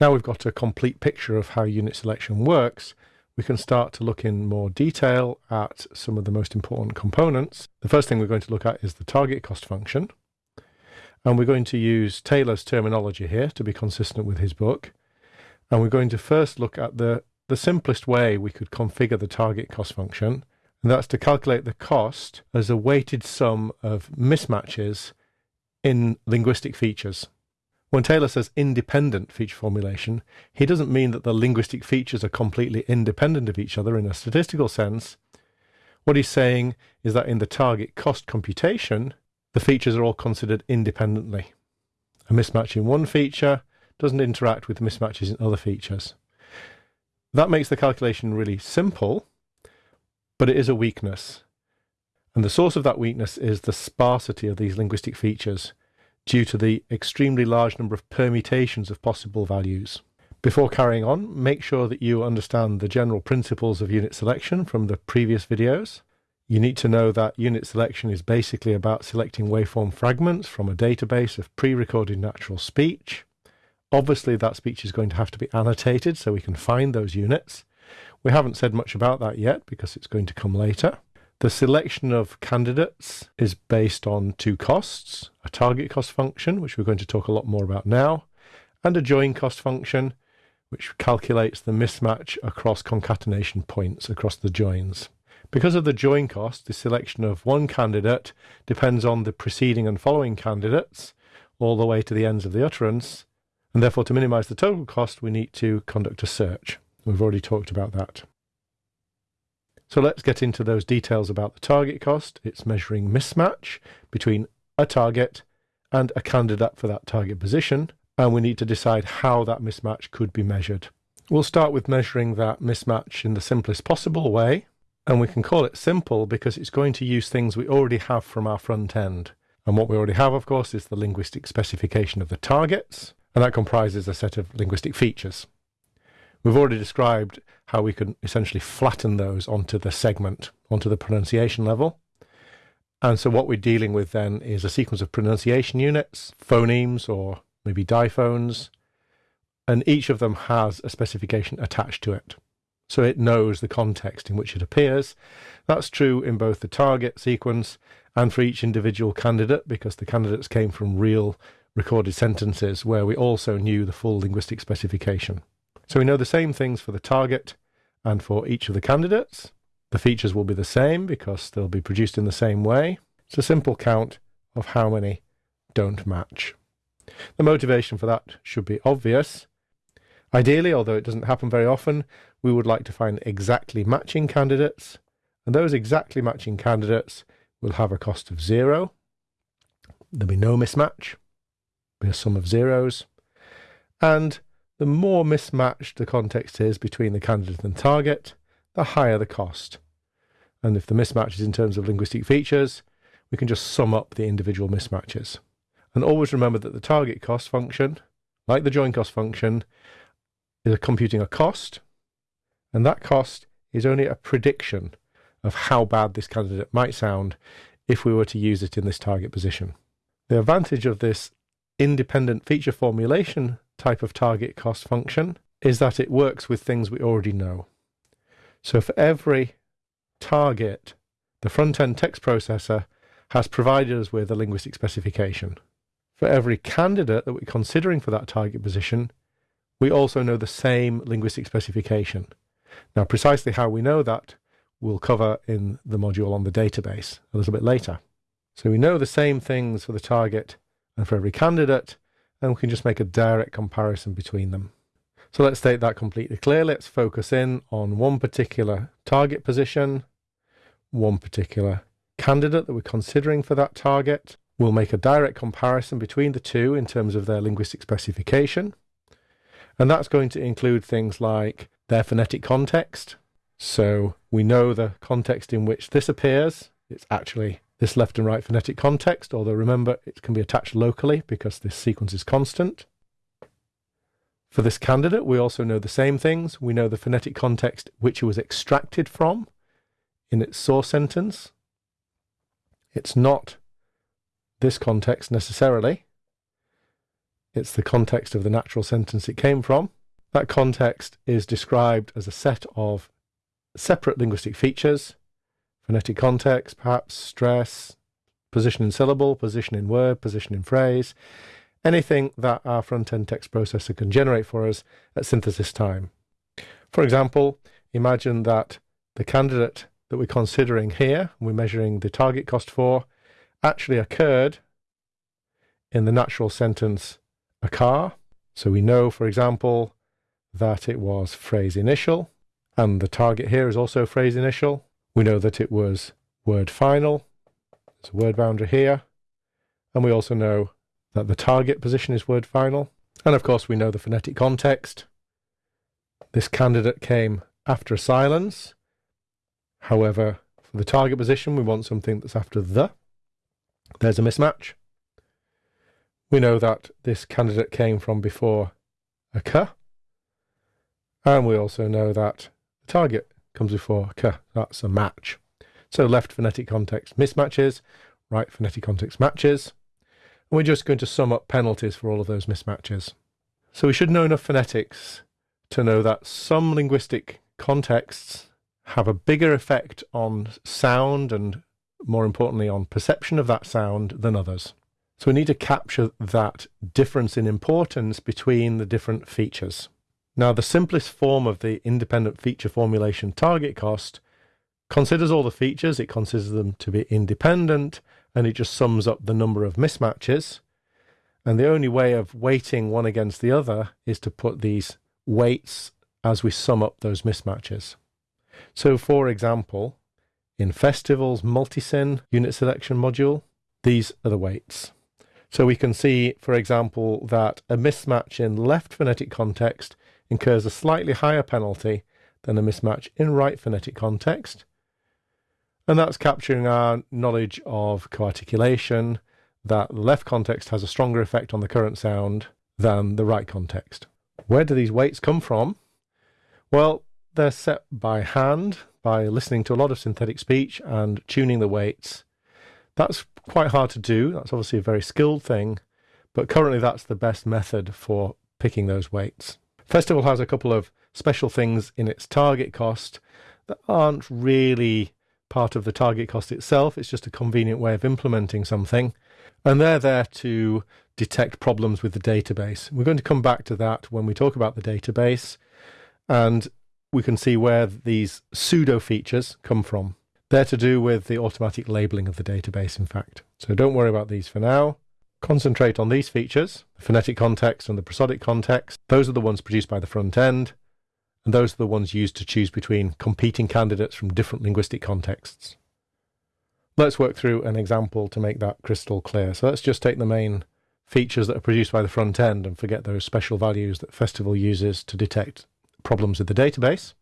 Now we've got a complete picture of how unit selection works, we can start to look in more detail at some of the most important components. The first thing we're going to look at is the target cost function. And we're going to use Taylor's terminology here to be consistent with his book. And we're going to first look at the, the simplest way we could configure the target cost function, and that's to calculate the cost as a weighted sum of mismatches in linguistic features. When Taylor says independent feature formulation, he doesn't mean that the linguistic features are completely independent of each other in a statistical sense. What he's saying is that in the target cost computation, the features are all considered independently. A mismatch in one feature doesn't interact with mismatches in other features. That makes the calculation really simple, but it is a weakness. And the source of that weakness is the sparsity of these linguistic features due to the extremely large number of permutations of possible values. Before carrying on, make sure that you understand the general principles of unit selection from the previous videos. You need to know that unit selection is basically about selecting waveform fragments from a database of pre-recorded natural speech. Obviously that speech is going to have to be annotated so we can find those units. We haven't said much about that yet because it's going to come later. The selection of candidates is based on two costs, a target cost function, which we're going to talk a lot more about now, and a join cost function, which calculates the mismatch across concatenation points across the joins. Because of the join cost, the selection of one candidate depends on the preceding and following candidates all the way to the ends of the utterance, and therefore to minimize the total cost we need to conduct a search. We've already talked about that. So let's get into those details about the target cost. It's measuring mismatch between a target and a candidate for that target position, and we need to decide how that mismatch could be measured. We'll start with measuring that mismatch in the simplest possible way, and we can call it simple because it's going to use things we already have from our front end. And what we already have, of course, is the linguistic specification of the targets, and that comprises a set of linguistic features. We've already described how we can essentially flatten those onto the segment, onto the pronunciation level. And so what we're dealing with then is a sequence of pronunciation units, phonemes or maybe diphones, and each of them has a specification attached to it. So it knows the context in which it appears. That's true in both the target sequence and for each individual candidate because the candidates came from real recorded sentences where we also knew the full linguistic specification. So we know the same things for the target and for each of the candidates. The features will be the same because they'll be produced in the same way. It's a simple count of how many don't match. The motivation for that should be obvious. Ideally, although it doesn't happen very often, we would like to find exactly matching candidates, and those exactly matching candidates will have a cost of zero. There'll be no mismatch, be a sum of zeros, and the more mismatched the context is between the candidate and target, the higher the cost. And if the mismatch is in terms of linguistic features, we can just sum up the individual mismatches. And always remember that the target cost function, like the join cost function, is computing a cost, and that cost is only a prediction of how bad this candidate might sound if we were to use it in this target position. The advantage of this independent feature formulation type of target cost function is that it works with things we already know. So for every target, the front-end text processor has provided us with a linguistic specification. For every candidate that we're considering for that target position, we also know the same linguistic specification. Now, precisely how we know that we'll cover in the module on the database a little bit later. So we know the same things for the target and for every candidate, and we can just make a direct comparison between them. So let's state that completely clear. Let's focus in on one particular target position, one particular candidate that we're considering for that target. We'll make a direct comparison between the two in terms of their linguistic specification. And that's going to include things like their phonetic context. So we know the context in which this appears. It's actually this left and right phonetic context, although remember it can be attached locally because this sequence is constant. For this candidate, we also know the same things. We know the phonetic context which it was extracted from in its source sentence. It's not this context necessarily. it's the context of the natural sentence it came from. That context is described as a set of separate linguistic features, phonetic context, perhaps stress, position in syllable, position in word, position in phrase, anything that our front-end text processor can generate for us at synthesis time. For example, imagine that the candidate that we're considering here, we're measuring the target cost for, actually occurred in the natural sentence a car. So we know, for example, that it was phrase initial, and the target here is also phrase initial. We know that it was word final. There's a word boundary here. And we also know that the target position is word final. And of course, we know the phonetic context. This candidate came after a silence. However, for the target position, we want something that's after the. There's a mismatch. We know that this candidate came from before a k. And we also know that the target comes before k. That's a match. So left phonetic context mismatches, right phonetic context matches. And we're just going to sum up penalties for all of those mismatches. So we should know enough phonetics to know that some linguistic contexts have a bigger effect on sound and more importantly on perception of that sound than others. So we need to capture that difference in importance between the different features. Now the simplest form of the independent feature formulation target cost considers all the features, it considers them to be independent, and it just sums up the number of mismatches. And the only way of weighting one against the other is to put these weights as we sum up those mismatches. So for example, in Festival's multisyn unit selection module, these are the weights. So we can see, for example, that a mismatch in left phonetic context incurs a slightly higher penalty than a mismatch in right phonetic context. And that's capturing our knowledge of coarticulation, that the left context has a stronger effect on the current sound than the right context. Where do these weights come from? Well, they're set by hand by listening to a lot of synthetic speech and tuning the weights. That's quite hard to do. That's obviously a very skilled thing, but currently that's the best method for picking those weights. Festival has a couple of special things in its target cost that aren't really part of the target cost itself. It's just a convenient way of implementing something. And they're there to detect problems with the database. We're going to come back to that when we talk about the database. And we can see where these pseudo features come from. They're to do with the automatic labeling of the database, in fact. So don't worry about these for now. Concentrate on these features, the phonetic context and the prosodic context. Those are the ones produced by the front end, and those are the ones used to choose between competing candidates from different linguistic contexts. Let's work through an example to make that crystal clear. So let's just take the main features that are produced by the front end and forget those special values that Festival uses to detect problems with the database.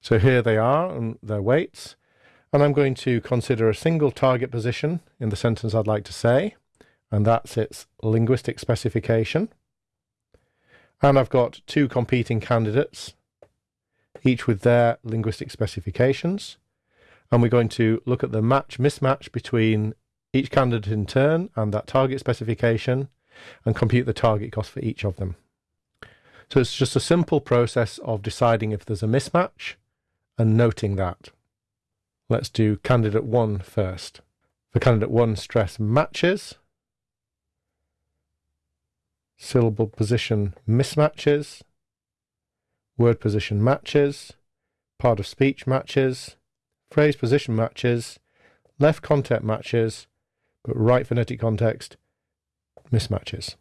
So here they are and their weights. And I'm going to consider a single target position in the sentence I'd like to say, and that's its linguistic specification. And I've got two competing candidates, each with their linguistic specifications. And we're going to look at the match mismatch between each candidate in turn and that target specification and compute the target cost for each of them. So it's just a simple process of deciding if there's a mismatch and noting that. Let's do candidate one first. For candidate one, stress matches. Syllable position mismatches. Word position matches. Part of speech matches. Phrase position matches. Left context matches. But right phonetic context mismatches.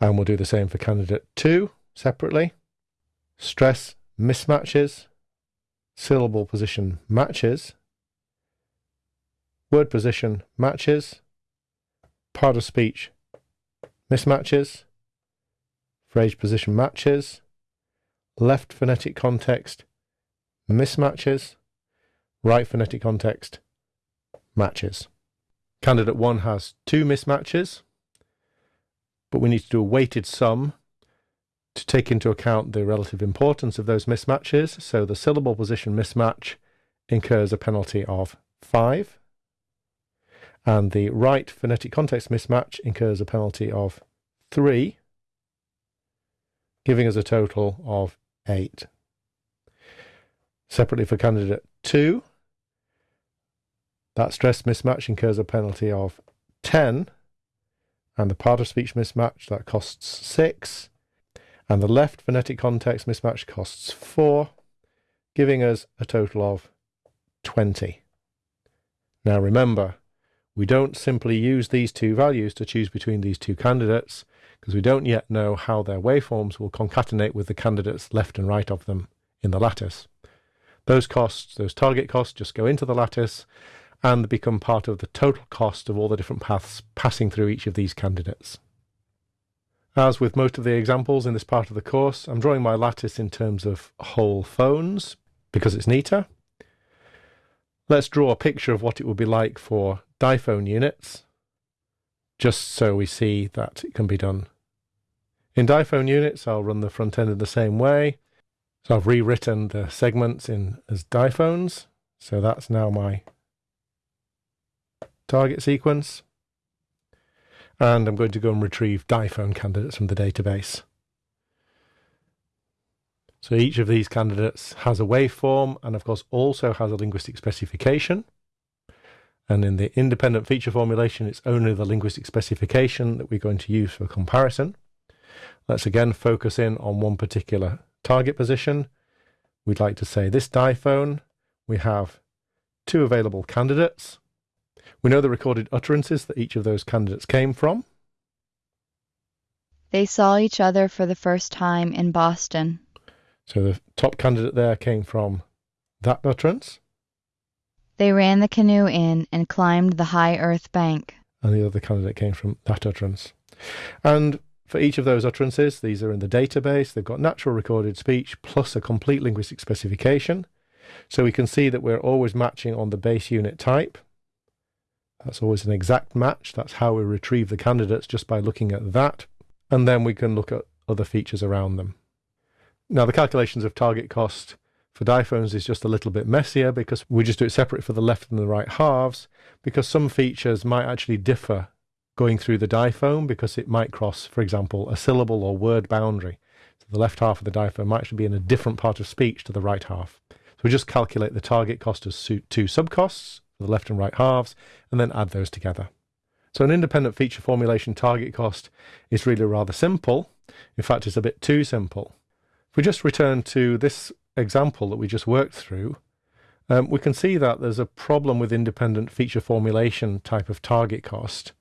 And we'll do the same for candidate two separately. Stress mismatches, syllable position matches, word position matches, part of speech mismatches, phrase position matches, left phonetic context mismatches, right phonetic context matches. Candidate 1 has two mismatches, but we need to do a weighted sum to take into account the relative importance of those mismatches. So the syllable position mismatch incurs a penalty of 5, and the right phonetic context mismatch incurs a penalty of 3, giving us a total of 8. Separately for candidate 2, that stress mismatch incurs a penalty of 10, and the part of speech mismatch that costs 6, and the left phonetic context mismatch costs 4, giving us a total of 20. Now remember, we don't simply use these two values to choose between these two candidates because we don't yet know how their waveforms will concatenate with the candidates left and right of them in the lattice. Those costs, those target costs, just go into the lattice and become part of the total cost of all the different paths passing through each of these candidates. As with most of the examples in this part of the course, I'm drawing my lattice in terms of whole phones because it's neater. Let's draw a picture of what it would be like for diphone units, just so we see that it can be done. In diphone units, I'll run the front end in the same way. So I've rewritten the segments in as diphones. So that's now my target sequence. And I'm going to go and retrieve diphone candidates from the database. So each of these candidates has a waveform and of course also has a linguistic specification. And in the independent feature formulation, it's only the linguistic specification that we're going to use for comparison. Let's again focus in on one particular target position. We'd like to say this diphone, we have two available candidates. We know the recorded utterances that each of those candidates came from. They saw each other for the first time in Boston. So the top candidate there came from that utterance. They ran the canoe in and climbed the high earth bank. And the other candidate came from that utterance. And for each of those utterances, these are in the database. They've got natural recorded speech plus a complete linguistic specification. So we can see that we're always matching on the base unit type. That's always an exact match. That's how we retrieve the candidates just by looking at that. And then we can look at other features around them. Now, the calculations of target cost for diphones is just a little bit messier because we just do it separate for the left and the right halves because some features might actually differ going through the diphone because it might cross, for example, a syllable or word boundary. So the left half of the diphone might actually be in a different part of speech to the right half. So we just calculate the target cost as two subcosts for the left and right halves and then add those together. So an independent feature formulation target cost is really rather simple. In fact, it's a bit too simple. If we just return to this example that we just worked through, um, we can see that there's a problem with independent feature formulation type of target cost.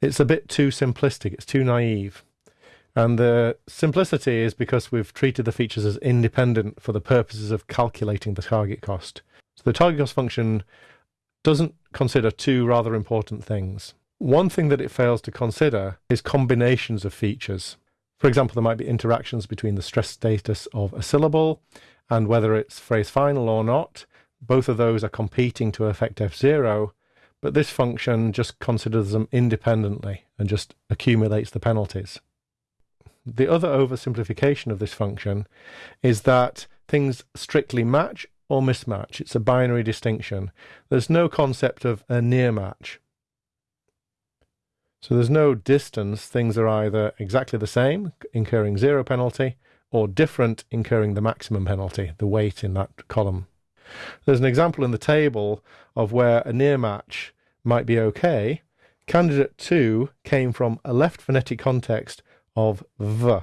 It's a bit too simplistic, it's too naive. And the simplicity is because we've treated the features as independent for the purposes of calculating the target cost. So the target cost function doesn't consider two rather important things. One thing that it fails to consider is combinations of features. For example, there might be interactions between the stress status of a syllable and whether it's phrase final or not. Both of those are competing to affect F0, but this function just considers them independently and just accumulates the penalties. The other oversimplification of this function is that things strictly match or mismatch. It's a binary distinction. There's no concept of a near match. So there's no distance. Things are either exactly the same, incurring zero penalty, or different, incurring the maximum penalty, the weight in that column. There's an example in the table of where a near match might be okay. Candidate 2 came from a left phonetic context of v.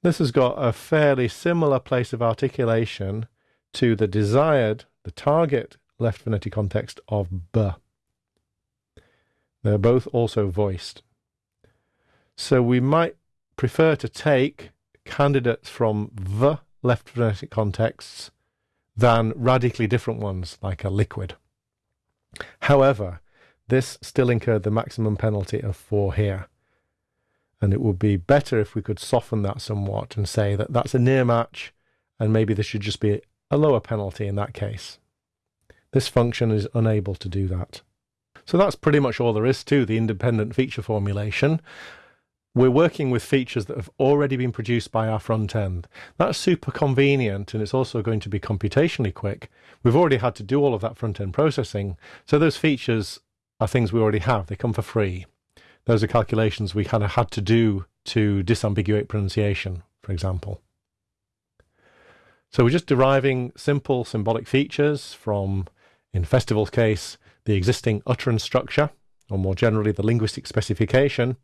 This has got a fairly similar place of articulation to the desired, the target left phonetic context of b. They're both also voiced. So we might prefer to take candidates from the left phonetic contexts than radically different ones like a liquid. However, this still incurred the maximum penalty of 4 here. And it would be better if we could soften that somewhat and say that that's a near match and maybe there should just be a lower penalty in that case. This function is unable to do that. So that's pretty much all there is to the independent feature formulation. We're working with features that have already been produced by our front end. That's super convenient and it's also going to be computationally quick. We've already had to do all of that front end processing. So those features are things we already have. They come for free. those are calculations we kind of had to do to disambiguate pronunciation, for example. So we're just deriving simple symbolic features from, in Festival's case, the existing utterance structure, or more generally, the linguistic specification.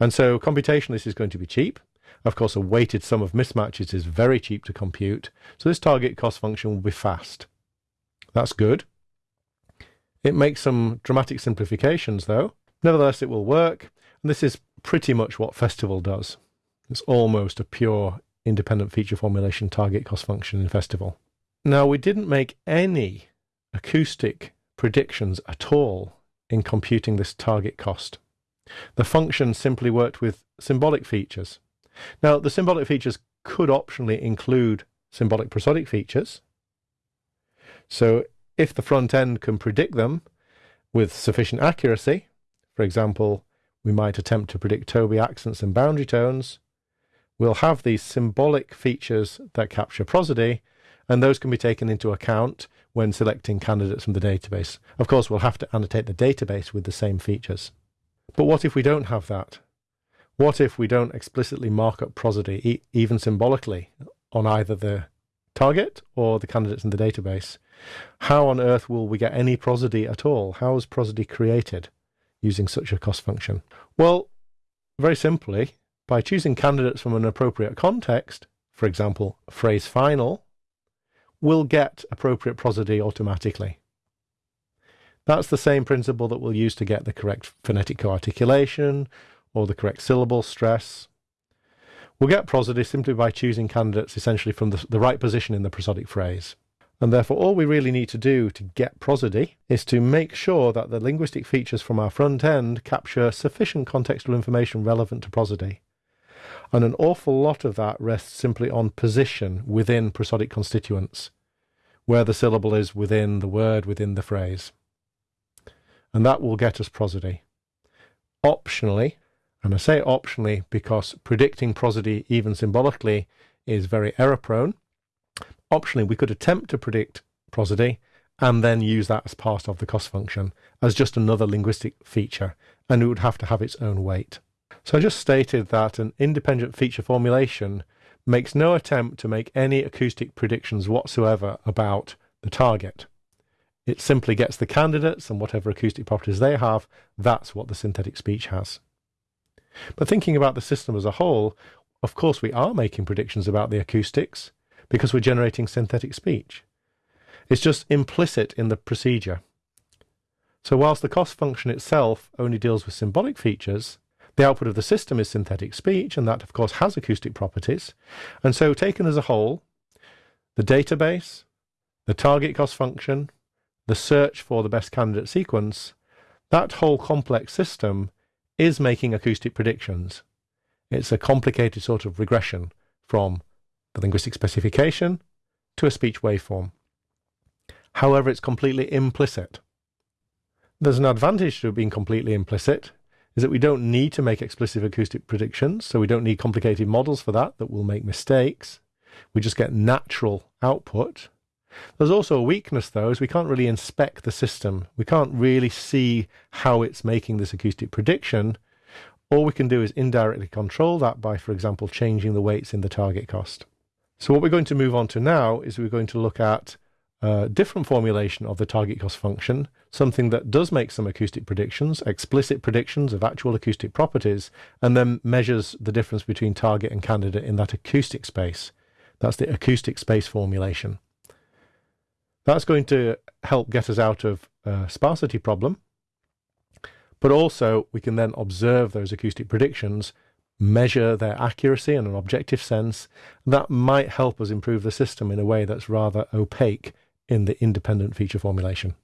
And so computationally, this is going to be cheap. Of course, a weighted sum of mismatches is very cheap to compute, so this target cost function will be fast. That's good. It makes some dramatic simplifications, though. Nevertheless, it will work, and this is pretty much what Festival does. It's almost a pure independent feature formulation target cost function in Festival. Now, we didn't make any acoustic predictions at all in computing this target cost. The function simply worked with symbolic features. Now, the symbolic features could optionally include symbolic prosodic features. So if the front end can predict them with sufficient accuracy, for example, we might attempt to predict ToBI accents and boundary tones, we'll have these symbolic features that capture prosody, and those can be taken into account when selecting candidates from the database. Of course, we'll have to annotate the database with the same features. But what if we don't have that? What if we don't explicitly mark up prosody, e even symbolically, on either the target or the candidates in the database? How on earth will we get any prosody at all? How is prosody created using such a cost function? Well, very simply, by choosing candidates from an appropriate context, for example, phrase final, we'll get appropriate prosody automatically. That's the same principle that we'll use to get the correct phonetic coarticulation or the correct syllable stress. We'll get prosody simply by choosing candidates essentially from the, the right position in the prosodic phrase. And therefore, all we really need to do to get prosody is to make sure that the linguistic features from our front end capture sufficient contextual information relevant to prosody. And an awful lot of that rests simply on position within prosodic constituents, where the syllable is within the word, within the phrase. And that will get us prosody. Optionally, and I say optionally because predicting prosody even symbolically is very error prone. Optionally, we could attempt to predict prosody and then use that as part of the cost function as just another linguistic feature, and it would have to have its own weight. So I just stated that an independent feature formulation makes no attempt to make any acoustic predictions whatsoever about the target. It simply gets the candidates and whatever acoustic properties they have, that's what the synthetic speech has. But thinking about the system as a whole, of course, we are making predictions about the acoustics because we're generating synthetic speech. It's just implicit in the procedure. So whilst the cost function itself only deals with symbolic features, the output of the system is synthetic speech, and that, of course, has acoustic properties. And so taken as a whole, the database, the target cost function, the search for the best candidate sequence, that whole complex system is making acoustic predictions. It's a complicated sort of regression from the linguistic specification to a speech waveform. However, it's completely implicit. There's an advantage to it being completely implicit, is that we don't need to make explicit acoustic predictions, so we don't need complicated models for that that will make mistakes. We just get natural output. There's also a weakness, though, is we can't really inspect the system. We can't really see how it's making this acoustic prediction. All we can do is indirectly control that by, for example, changing the weights in the target cost. So what we're going to move on to now is we're going to look at a different formulation of the target cost function, something that does make some acoustic predictions, explicit predictions of actual acoustic properties, and then measures the difference between target and candidate in that acoustic space. That's the acoustic space formulation. That's going to help get us out of a sparsity problem. But also, we can then observe those acoustic predictions, measure their accuracy in an objective sense. That might help us improve the system in a way that's rather opaque in the independent feature formulation.